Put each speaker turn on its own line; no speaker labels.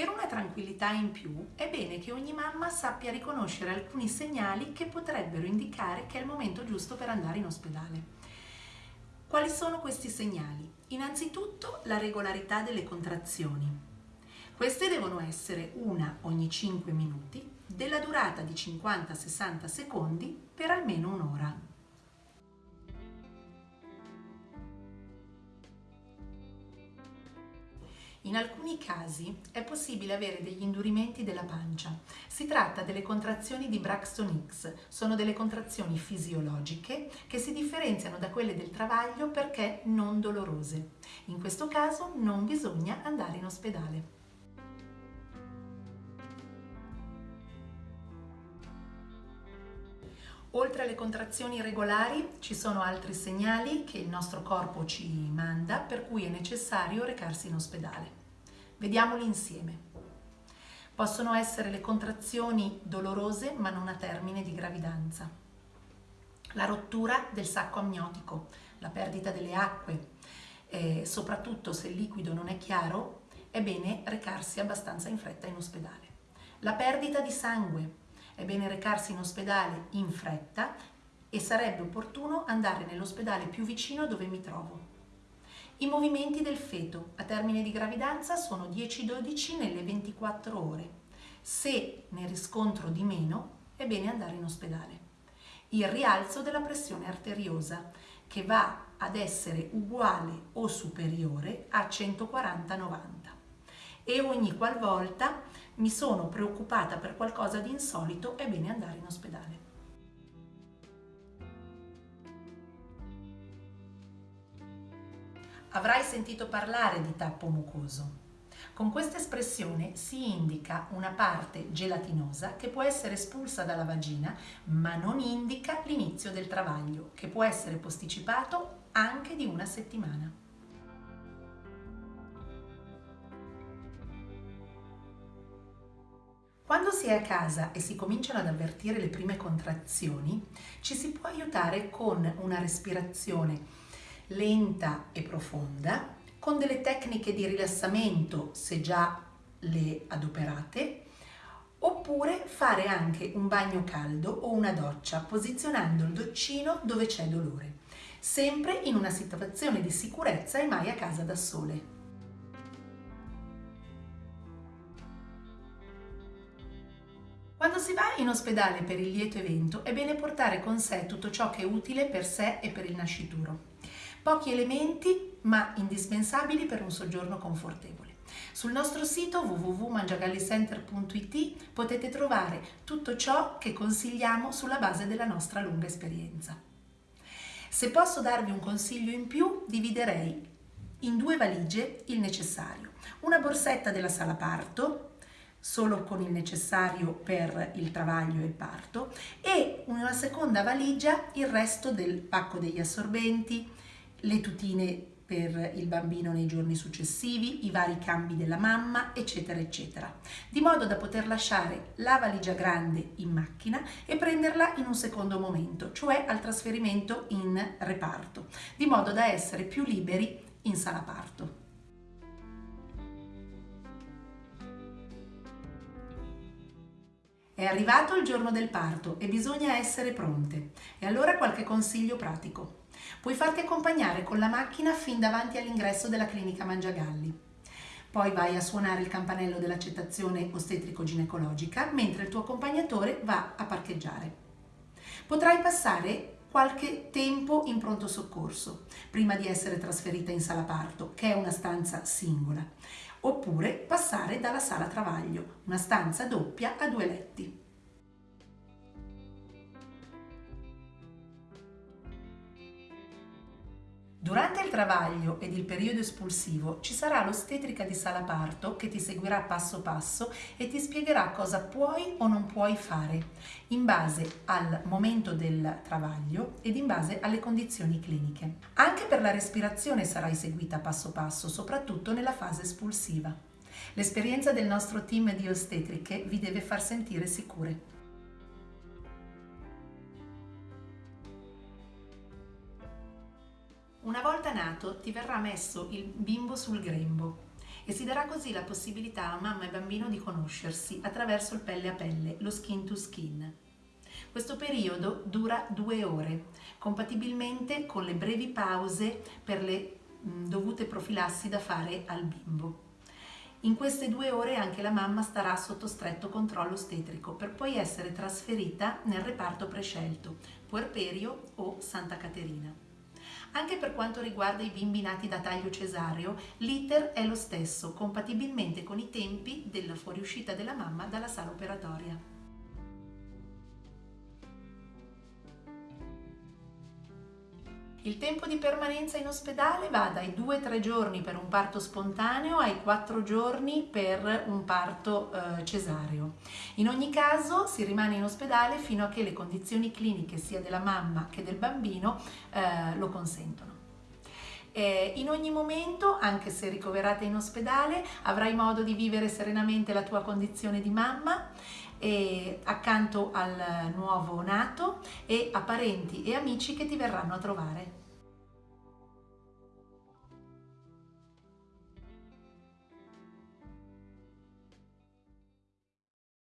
Per una tranquillità in più è bene che ogni mamma sappia riconoscere alcuni segnali che potrebbero indicare che è il momento giusto per andare in ospedale. Quali sono questi segnali? Innanzitutto la regolarità delle contrazioni. Queste devono essere una ogni 5 minuti, della durata di 50-60 secondi per almeno un'ora. In alcuni casi è possibile avere degli indurimenti della pancia. Si tratta delle contrazioni di Braxton Hicks, sono delle contrazioni fisiologiche che si differenziano da quelle del travaglio perché non dolorose. In questo caso non bisogna andare in ospedale. Oltre alle contrazioni regolari ci sono altri segnali che il nostro corpo ci manda per cui è necessario recarsi in ospedale. Vediamoli insieme. Possono essere le contrazioni dolorose ma non a termine di gravidanza, la rottura del sacco amniotico, la perdita delle acque, e soprattutto se il liquido non è chiaro è bene recarsi abbastanza in fretta in ospedale. La perdita di sangue, è bene recarsi in ospedale in fretta e sarebbe opportuno andare nell'ospedale più vicino dove mi trovo. I movimenti del feto a termine di gravidanza sono 10-12 nelle 24 ore. Se ne riscontro di meno, è bene andare in ospedale. Il rialzo della pressione arteriosa, che va ad essere uguale o superiore a 140-90 e ogni qualvolta mi sono preoccupata per qualcosa di insolito, è bene andare in ospedale. Avrai sentito parlare di tappo mucoso. Con questa espressione si indica una parte gelatinosa che può essere espulsa dalla vagina, ma non indica l'inizio del travaglio, che può essere posticipato anche di una settimana. Quando si è a casa e si cominciano ad avvertire le prime contrazioni, ci si può aiutare con una respirazione lenta e profonda, con delle tecniche di rilassamento se già le adoperate, oppure fare anche un bagno caldo o una doccia posizionando il doccino dove c'è dolore, sempre in una situazione di sicurezza e mai a casa da sole. Quando si va in ospedale per il lieto evento è bene portare con sé tutto ciò che è utile per sé e per il nascituro. Pochi elementi ma indispensabili per un soggiorno confortevole. Sul nostro sito www.mangiagallicenter.it potete trovare tutto ciò che consigliamo sulla base della nostra lunga esperienza. Se posso darvi un consiglio in più, dividerei in due valigie il necessario. Una borsetta della sala parto, solo con il necessario per il travaglio e il parto e una seconda valigia il resto del pacco degli assorbenti, le tutine per il bambino nei giorni successivi, i vari cambi della mamma, eccetera, eccetera, di modo da poter lasciare la valigia grande in macchina e prenderla in un secondo momento, cioè al trasferimento in reparto, di modo da essere più liberi in sala parto. È arrivato il giorno del parto e bisogna essere pronte. E allora qualche consiglio pratico. Puoi farti accompagnare con la macchina fin davanti all'ingresso della clinica Mangiagalli. Poi vai a suonare il campanello dell'accettazione ostetrico-ginecologica mentre il tuo accompagnatore va a parcheggiare. Potrai passare qualche tempo in pronto soccorso prima di essere trasferita in sala parto, che è una stanza singola oppure passare dalla sala travaglio, una stanza doppia a due letti. Durante il travaglio ed il periodo espulsivo ci sarà l'ostetrica di sala parto che ti seguirà passo passo e ti spiegherà cosa puoi o non puoi fare in base al momento del travaglio ed in base alle condizioni cliniche. Anche per la respirazione sarai seguita passo passo, soprattutto nella fase espulsiva. L'esperienza del nostro team di ostetriche vi deve far sentire sicure. Una volta nato ti verrà messo il bimbo sul grembo e si darà così la possibilità a mamma e bambino di conoscersi attraverso il pelle a pelle, lo skin to skin. Questo periodo dura due ore, compatibilmente con le brevi pause per le dovute profilassi da fare al bimbo. In queste due ore anche la mamma starà sotto stretto controllo ostetrico per poi essere trasferita nel reparto prescelto, puerperio o Santa Caterina. Anche per quanto riguarda i bimbi nati da taglio cesareo, l'iter è lo stesso, compatibilmente con i tempi della fuoriuscita della mamma dalla sala operatoria. Il tempo di permanenza in ospedale va dai 2-3 giorni per un parto spontaneo ai 4 giorni per un parto eh, cesareo. In ogni caso si rimane in ospedale fino a che le condizioni cliniche sia della mamma che del bambino eh, lo consentono. Eh, in ogni momento, anche se ricoverata in ospedale, avrai modo di vivere serenamente la tua condizione di mamma accanto al nuovo nato e a parenti e amici che ti verranno a trovare.